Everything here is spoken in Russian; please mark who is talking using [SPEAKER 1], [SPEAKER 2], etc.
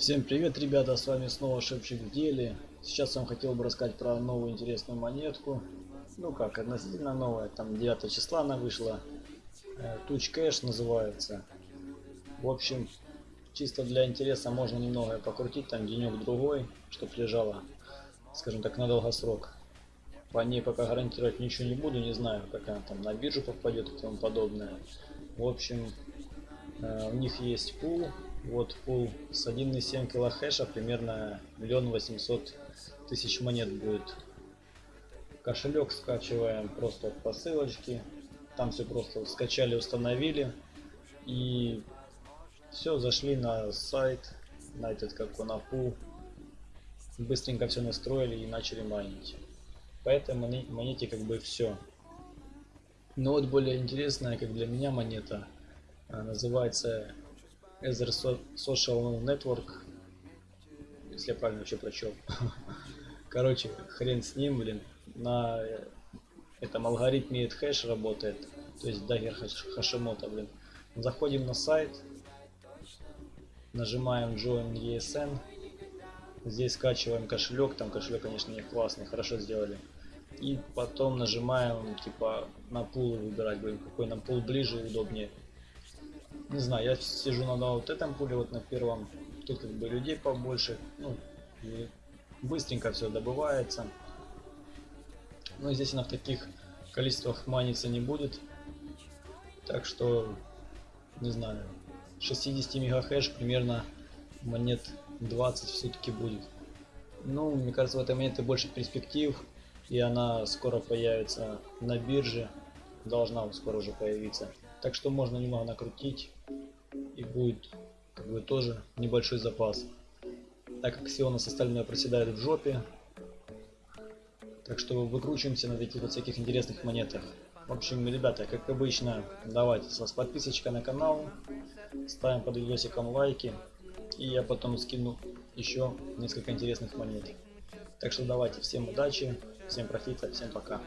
[SPEAKER 1] Всем привет, ребята, с вами снова Шепчик в деле. Сейчас я вам хотел бы рассказать про новую интересную монетку. Ну как, относительно новая, там 9 числа она вышла. Туч Кэш называется. В общем, чисто для интереса можно немного покрутить, там денек-другой, чтоб лежала, скажем так, на долгосрок. По ней пока гарантировать ничего не буду, не знаю, как она там на биржу попадет и тому подобное. В общем, э, у них есть пул, вот пул с 1,7 килохэша, примерно миллион восемьсот тысяч монет будет. Кошелек скачиваем просто по ссылочке. Там все просто скачали, установили. И все, зашли на сайт, на этот как он, на пул. Быстренько все настроили и начали майнить. По этой монете как бы все. Но вот более интересная, как для меня монета, а, называется Ether Social Network. Если я правильно вообще прочел. Короче, хрен с ним, блин. На этом алгоритме хэш работает. То есть Dagger Hashimoto, блин. Заходим на сайт. Нажимаем Join ESN. Здесь скачиваем кошелек. Там кошелек, конечно, не классный. Хорошо сделали. И потом нажимаем, типа, на пул выбирать, блин, какой нам пул ближе удобнее. Не знаю, я сижу на, вот этом пуле, вот на первом. Тут как бы людей побольше. Ну, и быстренько все добывается. Но здесь она в таких количествах маниться не будет. Так что, не знаю, 60 мегахэш примерно монет 20 в сутки будет. Ну, мне кажется, в этой монете больше перспектив и она скоро появится на бирже, должна скоро уже появиться. Так что можно немного накрутить и будет как бы тоже небольшой запас. Так как все у нас остальное проседает в жопе, так что выкручиваемся на таких вот всяких интересных монетах. В общем, ребята, как обычно, давайте с вас подписочка на канал, ставим под видосиком лайки, и я потом скину еще несколько интересных монет. Так что давайте, всем удачи, всем профита, всем пока.